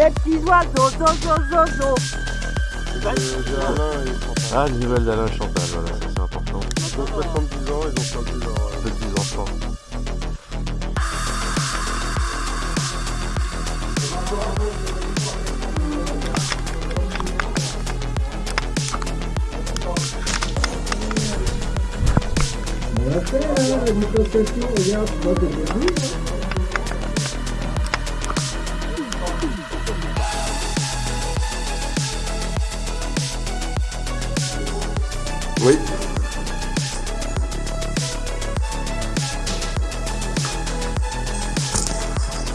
Les petits oiseaux, zo, zo, zo, zo. Ah, les nouvelles d'Alain Chantal, voilà, ça c'est important. Ils ont 70 ans, ils ont perdu leur... Petits enfants. Hein, la distanciation, regarde, moi de début.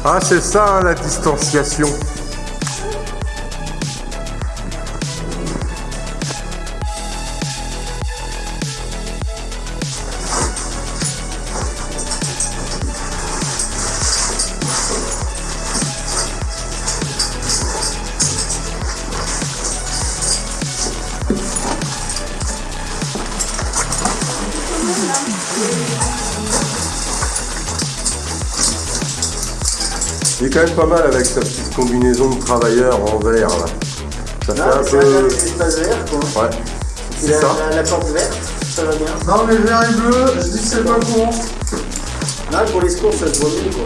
Ah, c'est ça, la distanciation. Il est quand même pas mal avec sa petite combinaison de travailleur en verre là. Ça fait un peu. vert, quoi. Ouais. Et C'est la, ça. la, la porte verte, ça va bien. Non mais vert et bleu, je dis que c'est pas bon. Là, pour les secours, ça se voit mieux, quoi.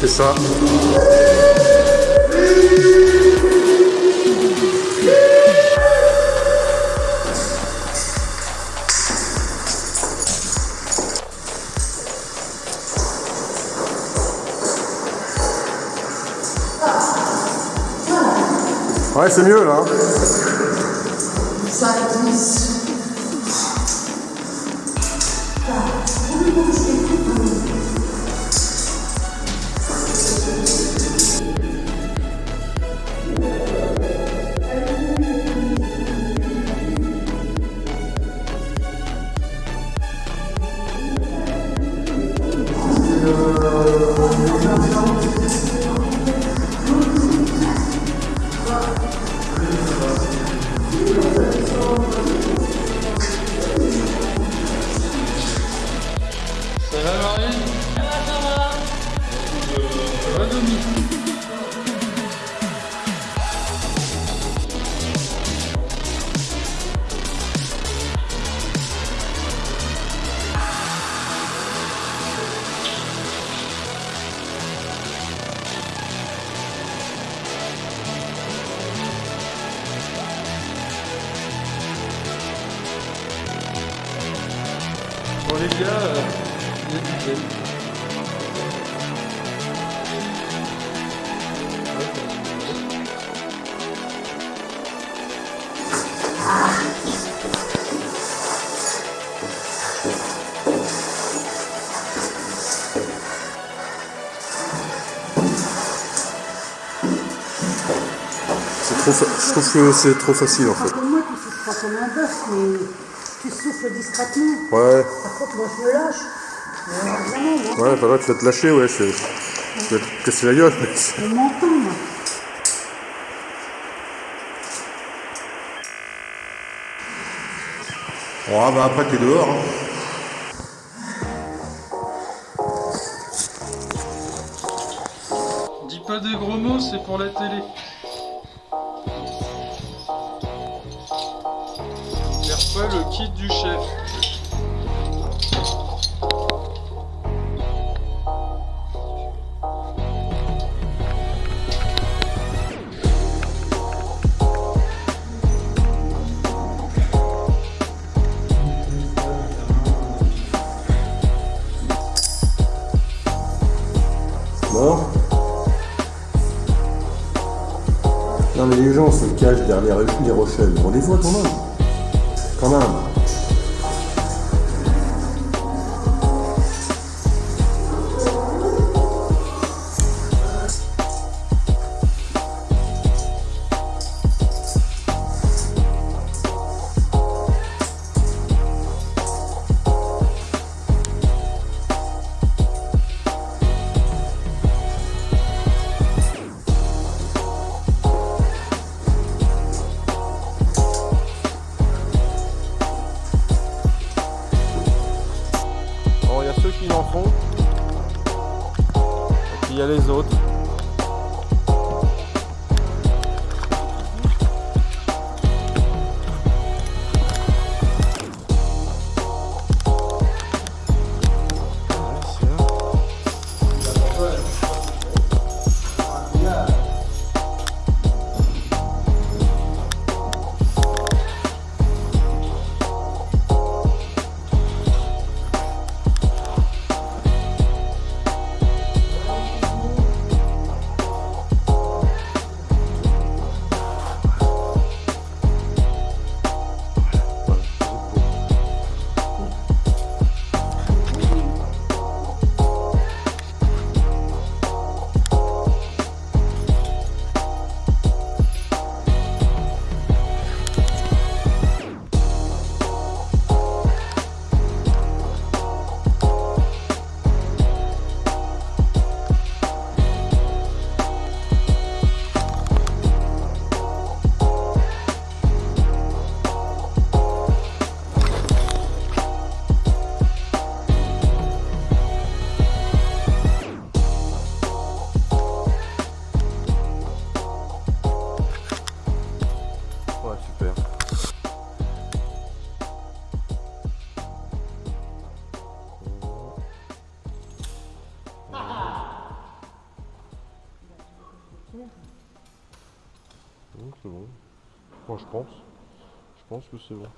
C'est ça. Ouais, c'est mieux là. Ça Ça C'est trop fa- Je trouve que c'est trop facile en fait. Comme moi, tu souffres pas comme un bœuf, mais tu souffles discrètement. Ouais, Par contre, moi, je me lâche. Alors, vraiment, ouais, pas là, tu vas te lâcher, ouais, c'est. Tu vas te casser la gueule. je m'entends, moi. Oh, bah après, t'es dehors. hein. Dis pas des gros mots, c'est pour la télé. Le kit du chef. Non Non, mais les gens se cachent derrière les rochelles. On les voit quand même. Quand même. Il y a ceux qui en font, et puis il y a les autres. Moi je pense. Je pense que c'est bon.